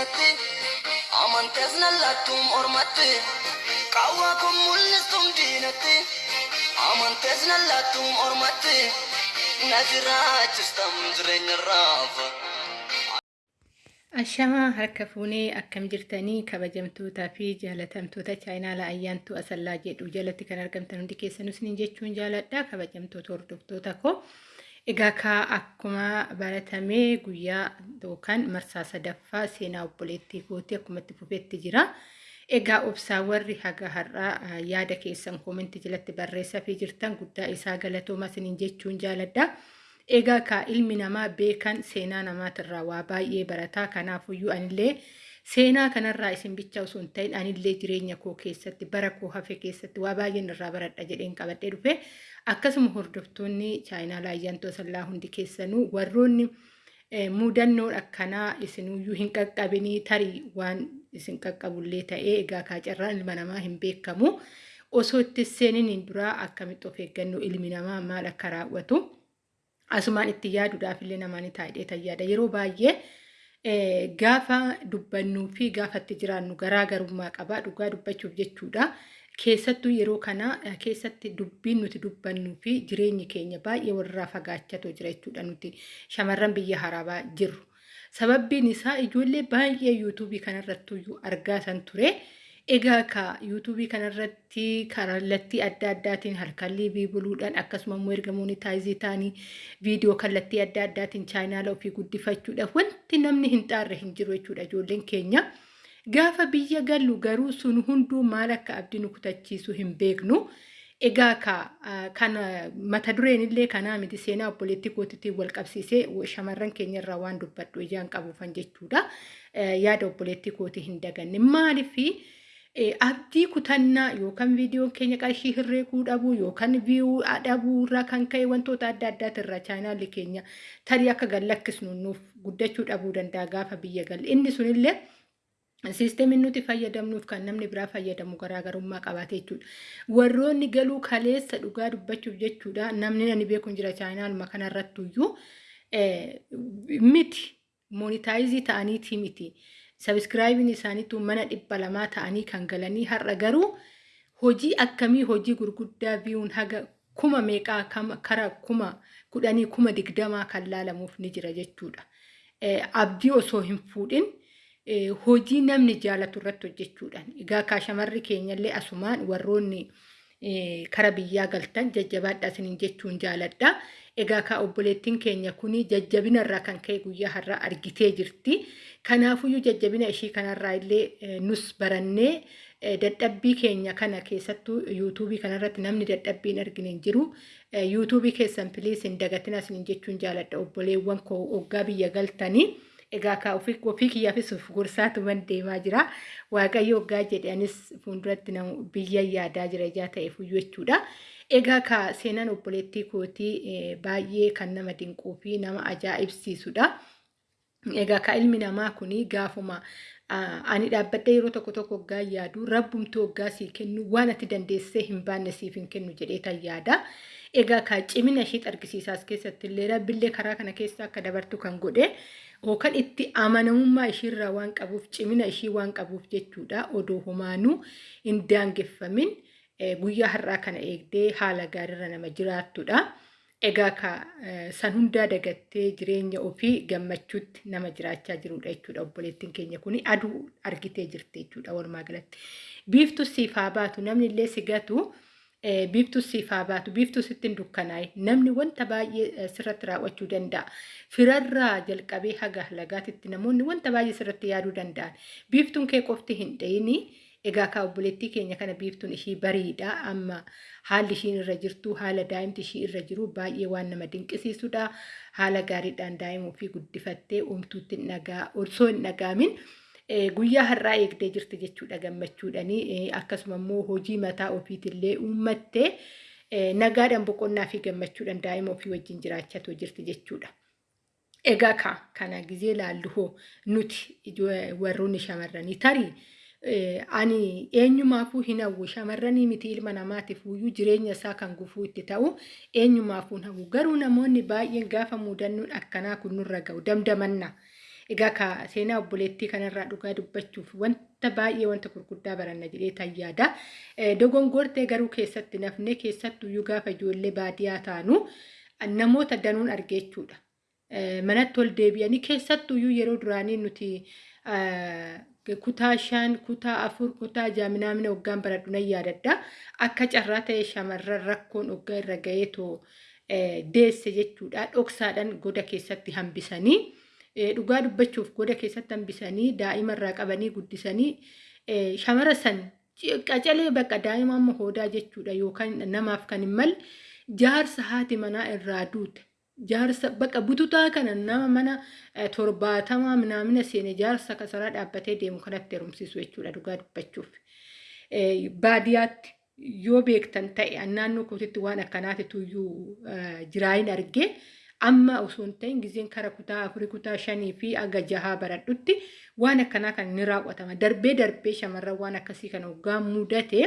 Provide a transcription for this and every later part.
diinatti amantees nallattuun ormatti qawwaa kun mul'istuun diinatti amantees nallattuun ormatti na jiraachistam jireenya raafa. Ashamaa harka fuunee akkam jirtanii kabajamtootaa fi jaalatamtoota chaayinaala ayyaantuu asallaa jedhu jalatti kan argamtan hundi keessanus ni jechuun jaaladha kabajamtoota hordoftoota koo. Egaa kaa akkuma baratamee guyyaa yookaan marsaa sadaffaa seenaa obboleettii kootii akkuma itti fufetti jira. Egaa obsaa warri haga har'aa yaada keessan koomentii jalatti barreessaa fi jirtan guddaa isaa galatooma isiniin jechuun jaaladha. Egaa kaa ilmi namaa beekan seenaa namaatirraa waa baay'ee barataa kanaafuyyuu anillee seenaa kanarraa isin bicha osoo hin ta'in anillee jireenya koo keessatti bara koo hafe keessatti waa baay'een irraa baradha jedheen qabadhee dhufe akkasuma hordoftoonni chaayinaala ayyaantoo sallaa hundi keessanuu warroonni muudannoon akkanaa isinuyyuu hin qaqqabinii tarii waan isin qaqqabullee ta'ee egaa kaacarraan ilma namaa hin beekamu osoo itti seeniin duraa akkamitti of eeggannoo ilmi namaa maal akka raawwatu. asumaan itti yaaduudhaaf illee namaan taa'ee tayyaada. Yeroo baay'ee gaafa dubbannuu fi gaafa itti jiraannu garaagarummaa qaba. Dhugaa dubbachuuf jechuudha. Keessattuu yeroo kana keessatti dubbiin nuti dubbannuu fi jireenyi keenya baay'ee walirraa fagaachatoo jira jechuudha nuti shamarran biyya haraabaa jirru. Sababbiin isaa ijoollee baay'ee yuutuubii kanarrattuyyuu argaa san ture. Egaa ka yuutuubii kanarratti kallattii adda addaatiin halkan liivii buluudhaan akkasuma immoo erga moonitaayizii ta'anii viidiyoo kallattii adda addaatiin chaayinaala ofii guddifachuudhaaf wanti namni hin xaarre hin jiru jechuudha ijoolleen keenya. Gaafa biyya gallu garuu sun hunduu maal akka abdii nu kutachiisu hin beeknu. Egaa ka kana mata dureen illee kanaa miti seenaa obboleettii kootiitiin wal qabsiisee shamarran keenya irraa waan dubbadhu ijaan qabuufan jechuudha. Yaada obboleettii kootii hin daganne maaliifii abdii kutannaa yookaan viidiyoon keenya qarshii hirreekuu dhabuu yookaan viiyuu dhabuu irraa kan ka'e wantoota adda addaatirraa chaayinaalli keenya tarii akka gallakkisnu nuuf guddachuu dhabuu danda'a gaafa biyya galle. Inni sunillee siisteemiin nuti fayyadamnuuf kan namni biraa fayyadamu garaagarummaa qabaate jechuudha. Warroonni galuu kaleessa dhugaa dubbachuuf jechuudha namni nani beeku jira chaayinaaluma kanarrattuyyuu miti moonitaayizii ta'aniiti miti. Sabiskiraayibiin isaaniitu mana dhibba lamaa ta'anii kan galanii har'a garuu hojii akkamii hojii gurguddaa biyuun haga kuma meeqaa kara kuma kudhanii kuma digdamaa kan laalamuuf ni jira jechuudha. Abdii osoo hin fuudhin hojii namni jaalatu irratti hojjechuudhaan. Egaa kaa shamarri keenyallee asumaan warroonni kara biyyaa galtan jajjabaadha isiniin jechuun jaaladha. Egaa kaa obboleettiin keenya kuni jajjabina irraa kan ka'e guyyaa har'aa argitee jirti. Kanaafuyyuu jajjabina ishii kanarraa illee nus barannee dadhabbii keenya kana keessattuu yuutuubii kanarratti namni dadhabbii hin argine hin jiru. Yuutuubii keessan piliis hin dagatina isiniin jechuun jaaladha obboleewwan koo hoggaa biyya galtanii. Egaa kaa ofii kiyyaafis of gorsaatuman deemaa jira. Waaqayyo hoggaa jedhanis fuulduratti biyya yaadaa jira ijaa ta'eefuyyuu jechuudha. Egaa kaa seenaan obboleettii kootii baay'ee kan nama dinquu fi nama ajaa'ibsiisudha. Egaa kaa ilmi namaa kuni gaafuma ani dhaabbadhee yeroo tokko tokko hoggaa yaadu rabbumtuu hoggaa sii kennu waan ati dandeessee hin baanne siif hin kennu jedhee tan yaada. Egaa kaa cimina ishee argisiisaas keessatti illee rabbillee karaa kana keessa akka dabartu kan godhe yookaan itti amanamummaa ishiirraa waan qabuuf cimina ishii waan qabuuf jechuudha odoo humaanuu hin daangeffamin guyyaa har'aa kana eegdee haala gaariirra nama jiraattudha. Egaa ka san hundaa dagattee jireenya ofii gammachuutti nama jiraachaa jirudha jechuudha obboleettiin keenya kuni aduu argitee jirti jechuudha walumaa galatti. Biiftu siif haa baatu namni illee si gatu biiftu siif haa baatu biiftu sitti hin dukkanaa'e namni wanta baay'ee sirratti raawwachuu danda'a. Firarraa jalqabee haga lagaatitti namoonni wanta baay'ee sirratti yaaduu danda'an. Biiftuun kee qofti hin. Egaa kaa obboleettii keenya kana biiftuun ishii bariidha. Amma haalli ishiin irra jirtu haala daa'imti ishii irra jiru baay'ee waan nama dinqisiisudha. Haala gaariidhaan daa'ima ofii guddifattee uumtuutti hin dhagaa osoo hin dhagaamin guyyaa har'aa eegdee jirti jechuudha gammachuudhanii akkasuma immoo hojii mataa ofiitillee uummattee nagaadhaan boqonnaa fi gammachuudhaan daa'ima ofii wajjin jiraachaa jirti jechuudha. Egaa kana gizee laallu hoo nuti warroonni shamarranii tarii ani eenyumaafuu hin hawwu shamarranii miti ilma namaatiif iyyuu jireenya isaa kan gufuu itti ta'u eenyumaafuu hin hawwu garuu namoonni baay'een gaafa muudannoon akkanaa kun nurra ga'u damdamanna Egaa ka seenaa obboleettii kanarraa dhugaa dubbachuuf wanta baay'ee wanta gurguddaa baranna jedhee tayyaada. Dogongortee garuu keessatti nafnee keessattuyyuu gaafa ijoollee baadiyyaa taanu namoota danuun argee jechuudha. Manatti ol deebi'anii keessattuyyuu yeroo duraanii nuti kutaa shan, kutaa afur, kutaa ja'a minaamina waggaan baradhu nan yaadadha. Akka carraa ta'e shamarran rakkoon waggaa irra ga'eetoo deesse jechuudha. Dhoksaadhaan goda keessatti hambisanii dhugaa dubbachuuf goda keessatti hambisanii daa'ima irraa qabanii guddisanii shamara san qacalee bakka daa'ima amma hoodaa jechuudha yookaan namaaf kan hin malle jaarsa haati manaa irraa duute. Jaarsa bakka bututaa kana nama mana torbaatamaa minaamina seene jaarsa kasaraa dhaabbatee deemu kanatti heerumsiisu jechuudha dhugaa dubbachuuf. Baadiyyaatti yoo beektan ta'e naannoo kootitti waan akkanaatitu iyyuu jiraayin argee amma osoo hin ta'in gizeen kara kutaa afurii kutaa shanii fi aga jahaa baradhutti waan akkanaa kan ni raawwatama. Darbee darbee shamarran waan akkasii kana hoggaa mudate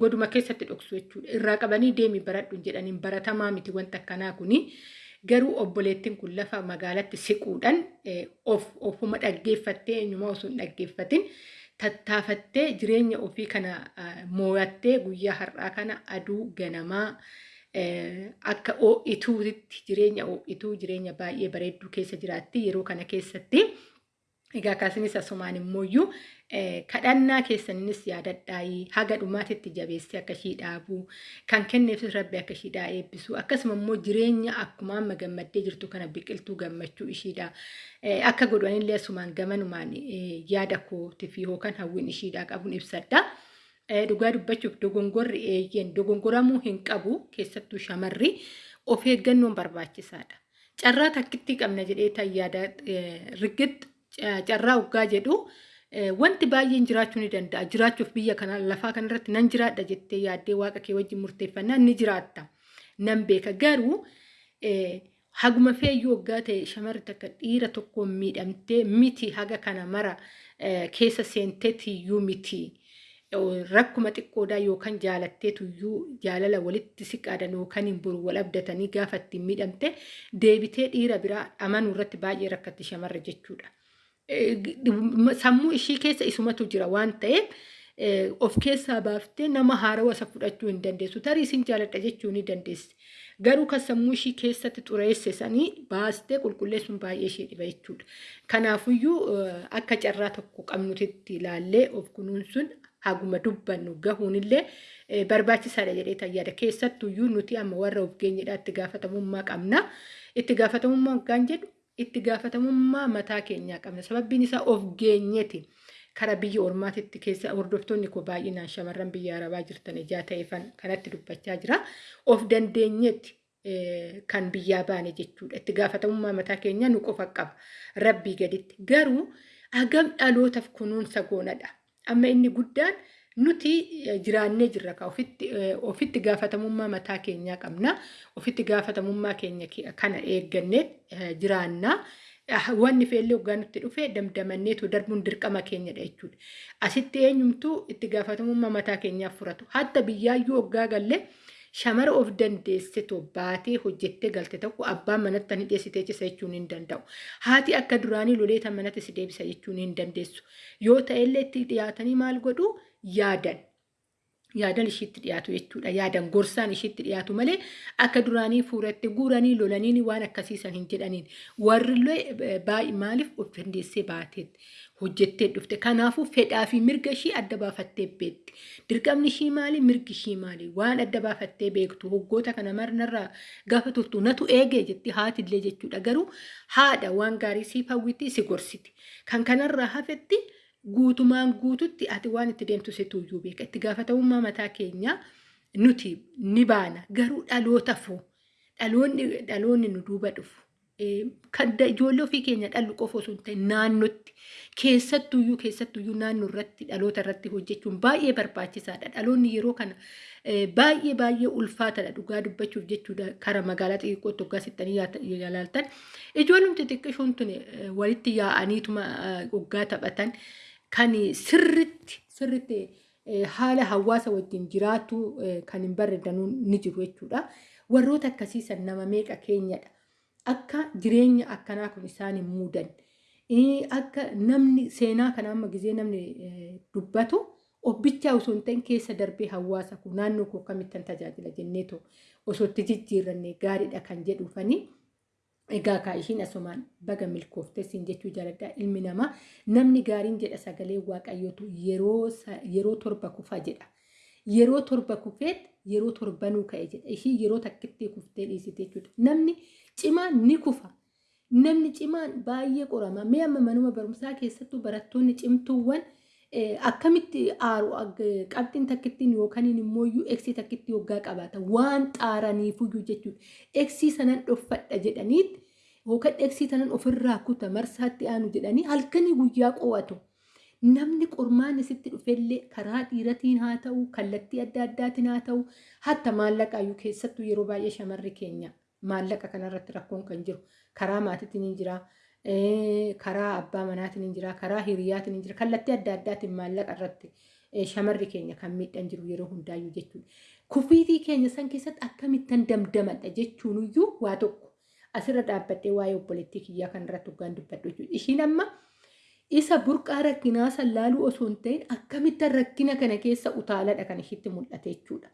goduma keessatti dhoksu jechuudha. Irraa qabanii deemi baradhu jedhaniin baratamaa miti wanta akkanaa kuni. Garuu obboleettiin kun lafa magaalatti siquudhaan of ofuma dhaggeeffattee eenyumaa osoo hin dhaggeeffatin tattaafattee jireenya ofii kana moo'attee guyyaa har'aa kana aduu ganamaa akka oo'ituutti jireenya oo'ituu jireenya baay'ee bareedduu keessa jiraatti yeroo kana keessatti. Egaa akkasumas asumaan immooyyuu kadhannaa keessaninis yaadadhaayii haga dhumaatitti jabeessee akka ishii dhaabuu kan kenneefis rabbi akka ishiidhaa eebbisu akkasuma immoo jireenya akkuma amma gammaddee jirtu kana biqiltuu gammachuu ishiidha. Akka godhanillee asumaan gamanumaan yaada kootiif yookaan hawwiin ishiidhaa qabuun ibsadha. Dhugaa dubbachuuf dogongorri eeyyeen dogongoramuu hin qabu keessattuu shamarri of eeggannoon barbaachisaadha. Carraa takkitti qabna jedhee tayyaada rigitti carraa hoggaa jedhu wanti baay'een jiraachuu ni danda'a. Jiraachuuf biyya kana lafaa kanarratti nan jiraadha jettee yaaddee waaqa kee wajjin murteeffannaa ni jiraatta. Nan beeka garuu haguma feeyyuu hoggaa ta'e shamarri takka dhiira tokkoon miidhamtee miti haga kana mara keessa seenteetiyyuu miti. Rakkuma xiqqoodhaa yookaan jaalatteetuyyuu jaalala walitti siqaadan yookaan hin buru wal abdatanii gaafa ittiin miidhamte deebitee dhiira biraa amanuu irratti baay'ee rakkatti shamarra jechuudha. Sammuu ishii keessa isumatu jira waan ta'eef of keessaa baaftee nama haarawaa isa fudhachuu hin dandeessu. Tarii isin jaaladha jechuu ni dandeessi. Garuu kan sammuu ishii keessatti xureesse sanii baastee qulqulleessuun baay'ee ishee dhiba jechuudha. Kanaafuyyuu akka carraa tokko qabnutitti ilaallee of kunuunsuun haguma dubbannu gahuunillee barbaachisaadha jedhee tayyaada. Keessattuyyuu nuti amma warra of geenyedha itti gaafatamummaa qabna. Itti gaafatamummaa hoggaan jedhu itti gaafatamummaa mataa keenyaa qabna. Sababbiin isaa of geenyeeti. Kara biyya ormaatitti keessa hordoftoonni koo baay'inaan shamarran biyya arabaa jirtan ijaa ta'eefan kanatti dubbachaa jira. Of dandeenyeeti kan biyyaa baane jechuudha. Itti gaafatamummaa mataa keenyaa nu qofa qaba. Rabbii gaditti. Garuu hagam dhalootaaf kunuunsa goonadha. Amma inni guddaan nuti jiraannee jirra ka ofitti gaafatamummaa mataa keenyaa qabna. Ofitti gaafatamummaa keenya kana eeggannee jiraannaa. Wanni feellee hoggaa nutti dhufe damdamanneetu darbuun dirqama keenyadha jechuudha. Asitti eenyumtuu itti gaafatamummaa mataa keenyaaf furatu. Hatta biyyaayyuu hoggaa galle shamara of dandeessitoo baatee hojjettee galte tokko abbaan manatti ni dhiyeessitee cisa jechuun hin danda'u. Haati akka duraanii loleeta manatti si deebisa jechuun hin dandeessu. Yoo ta'ellee itti dhiyaatanii maal godhuu yaadan. Yaadan ishiitti dhiyaatu jechuudha. Yaadan gorsaan ishiitti dhiyaatu malee akka duraanii fuuratti guuranii lolanii waan akkasiisan hin jedhaniin. Warrillee baay'ee maaliif of dandeessee baatee hojjettee dhufte. Kanaafuu fedhaa fi mirga ishii adda baafattee beekti. Dirqamni ishii maali? Mirgi ishii maali? Waan adda baafattee beektu hoggoota kana marnarraa gaafa turtu natu eegee jetti haatillee jechuudha. Garuu haadha waan gaarii siif hawwiti si gorsiti. Kan kanarraa hafetti guutumaan guututti ati waan itti deemtu situyyuu beeka. Itti gaafatamummaa mataa keenyaa nuti ni baana. Garuu dhaloota foo dhaloonni nu duuba dhufu. Kan ijoollee ofii keenya dhallu qofa osoo hin ta'in naannootti keessattuyyuu keessattuyyuu naannoo irratti dhaloota irratti hojjechuun baay'ee barbaachisaadha. Dhaloonni yeroo kana baay'ee baay'ee ulfaatadha dhugaa dubbachuuf jechuudha kara magaalaa xixiqqootti hoggaa sittanii ilaaltan. Ijoolleen xixiqqishoon tun walitti yaa'aniituma hoggaa taphatan kan sirriitti sirriitti haala hawaasa wajjin jiraatu kan hin barreedanuu ni jiru jechuudha. Warroota akkasiisan nama meeqa keenyadha. Akka jireenya akkanaa kun isaan hin muudan. akka namni seenaa kana amma gizee namni dubbatu obbichaa osoo hin ta'in keessa darbee hawaasa kun naannoo koo akkamittan tajaajila jenneetu osoo itti jijjiirranne gaariidha kan jedhuufanii. Egaa kaa ishiin asumaan baga milkooftee siin jechuu jaaladha ilmi namaa namni gaariin jedha sagalee waaqayyootu yeroo torba kufa jedha. Yeroo torba kufeet yeroo torbanuu ka'e jedha. Ishii yeroo takkitti kuftee dhiisite jechuudha. Namni cimaan ni kufa. Namni cimaan baay'ee qorama. Mee amma manuma barumsaa keessattuu barattoonni cimtuuwwan akkamitti aaru qabxiin takkittiin yookaan immoo eksii takkitti yoggaa qabaata waan xaaraniifuyyuu jechuudha. Eksii sanan dhoffadha jedhaniitti yookaan eksii sanan ofirraa kuta marsaatti aanu jedhanii halkanii guyyaa qo'atu. Namni qormaan isitti dhufellee karaa dhiiratiin haa ta'u kallattii adda addaatiin haa ta'u hatta maallaqaayyuu keessattuu yeroo baay'ee shamarri keenya maallaqa kanarratti rakkoon kan jiru karaa maatiitiin hin jiraa. karaa abbaa manaatiin hin jira, karaa hiriyaatiin hin jira, kallattii adda addaatiin maallaqa irratti shamarri keenya kan miidhan jiru yeroo hundaayyuu jechuudha. Kufiitii keenya san keessatti akkamittan damdamadha jechuun iyyuu waa tokko asirra dhaabbadhee waa'ee obboleettii kiyyaa kan irratti hoggaan dubbadhu jechuudha. Ishiin amma isa burqaa rakkinaa san laaluu osoo hin ta'in akkamittan rakkina kana keessa utaaladha kan ishiitti mul'ate jechuudha.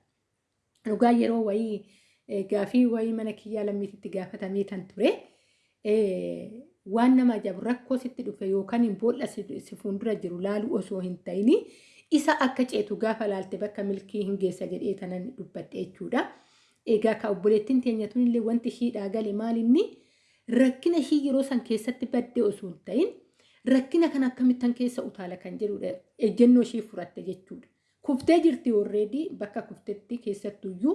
Dhugaa yeroo wayii gaafii wayii mana kiyyaa lammiititti gaafatamee kan ture. waan nama ajaa'ibu rakkoo sitti dhufe yookaan hin boolla si fuuldura jiru laaluu osoo hin ta'in isa akka ceetu gaafa laalte bakka milkii hin geessa jedhee tanan dubbadhe jechuudha. Egaa ka obboleettiin teenya tunillee wanti ishiidhaa gale maalinni rakkina ishii yeroo san keessatti baddee osoo hin ta'in rakkina kana akkamittan keessa utaala kan jedhudha. Ejjennoo ishii furatte jechuudha. Kuftee jirti warreedii bakka kuftetti keessattuyyuu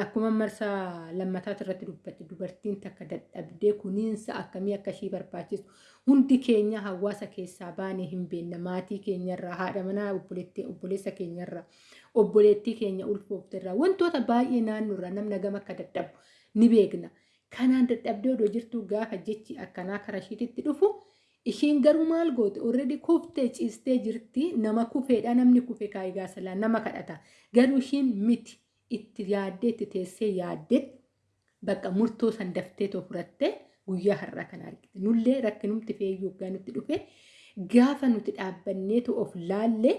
akkuma marsaa lammataati irratti dubbatti dubartiin takka dadhabdee kuniinsa akkamii akka ishii barbaachisu hundi keenya hawaasa keessaa baanee hin beekna maatii keenyarraa haadha manaa obboleessa keenyarraa obboleettii keenya ulfoofterraa wantoota baay'ee naannoorraa namna gama akka dadhabu ni beekna. Kanaan dadhabdee odoo jirtu gaafa jechi akkanaa karaa ishiitti dhufu ishiin garuu maal goote already kuftee ciistee jirti nama kufeedha namni kufe kaayigaa salaa nama kadhata garuu ishiin miti. itti yaaddee itti teessee yaaddee bakka murtoo san daftee fudhattee guyyaa har'aa kan argite. Nullee rakkinumti feeyyuu yoggaa nutti dhufe gaafa nuti dhaabbanneetu of laallee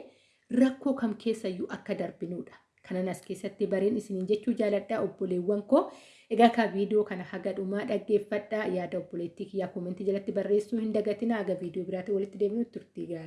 rakkoo kam keessayyuu akka darbinuudha. Kanan as keessatti bareen isiniin jechuu jaaladhaa obboleewwan koo. Egaa ka viidiyoo kana haga dhumaa dhaggeeffadhaa yaada obboleettii kiyyaa koomentii jalatti barreessuu hin dagatinaa haga viidiyoo biraatti walitti deebinutti turtii gaarii.